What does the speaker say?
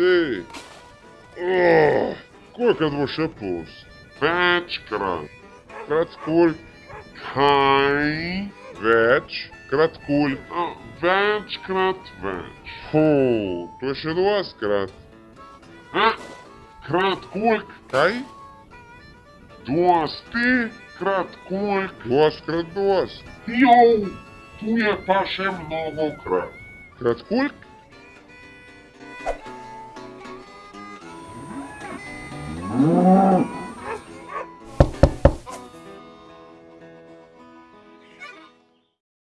Ты! О, сколько душе пус? Пять крат. Краткуль. Хай. Веч. Краткуль. А, Веч, крат, веч. Фу, то ще два скрат. А? Краткульк. Хай? Dos ти, краткульк. Два скрат два. Йоу, tu je pa še mnogokrat. Mm-hmm.